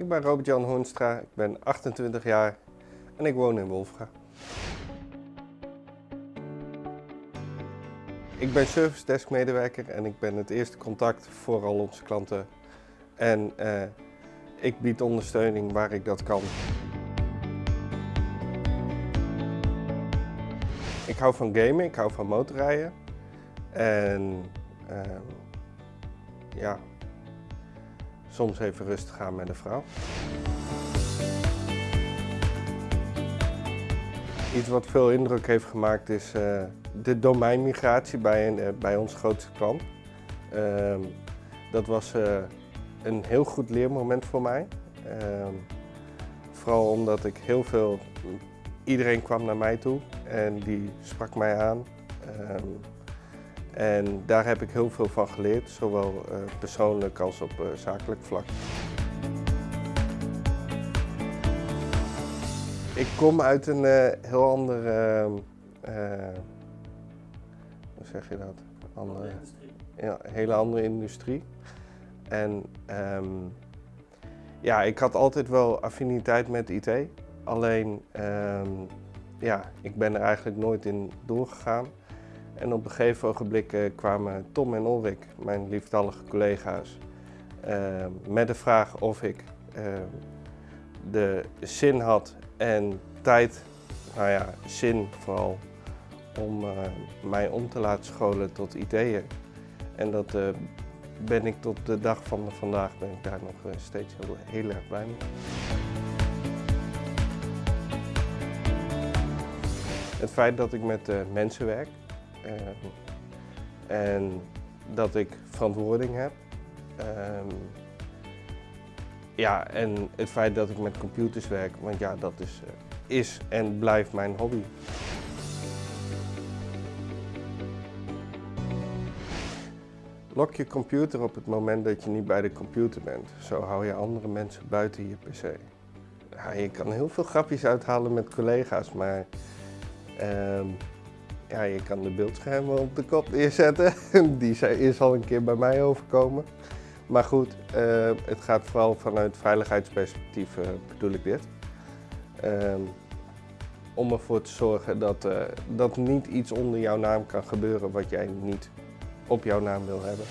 Ik ben Robert-Jan Hoenstra, ik ben 28 jaar en ik woon in Wolfga. Ik ben service desk medewerker en ik ben het eerste contact voor al onze klanten. En eh, ik bied ondersteuning waar ik dat kan. Ik hou van gamen, ik hou van motorrijden. En ehm, ja, soms even rustig gaan met een vrouw. Iets wat veel indruk heeft gemaakt is eh, de domeinmigratie bij, een, eh, bij onze grootste klant. Ehm, dat was eh, een heel goed leermoment voor mij. Ehm, vooral omdat ik heel veel, iedereen kwam naar mij toe en die sprak mij aan. Ehm, en daar heb ik heel veel van geleerd, zowel persoonlijk als op zakelijk vlak. Ik kom uit een heel ander, hoe zeg je dat? Andere, ja, een hele andere industrie. En ehm, ja, ik had altijd wel affiniteit met IT. Alleen, um, ja, ik ben er eigenlijk nooit in doorgegaan. En op een gegeven ogenblik uh, kwamen Tom en Ulrik, mijn liefdallige collega's, uh, met de vraag of ik uh, de zin had en tijd, nou ja, zin vooral, om uh, mij om te laten scholen tot ideeën. En dat uh, ben ik tot de dag van vandaag ben ik daar nog steeds heel, heel, erg blij mee. Het feit dat ik met mensen werk en dat ik verantwoording heb. Um, ja, en het feit dat ik met computers werk, want ja, dat is, is en blijft mijn hobby. Lok je computer op het moment dat je niet bij de computer bent. Zo hou je andere mensen buiten je pc. Ja, je kan heel veel grapjes uithalen met collega's, maar uh, ja, je kan de beeldschermen op de kop neerzetten. Die is al een keer bij mij overkomen. Maar goed, uh, het gaat vooral vanuit veiligheidsperspectief uh, bedoel ik dit. Uh, om ervoor te zorgen dat, uh, dat niet iets onder jouw naam kan gebeuren wat jij niet op jouw naam wil hebben.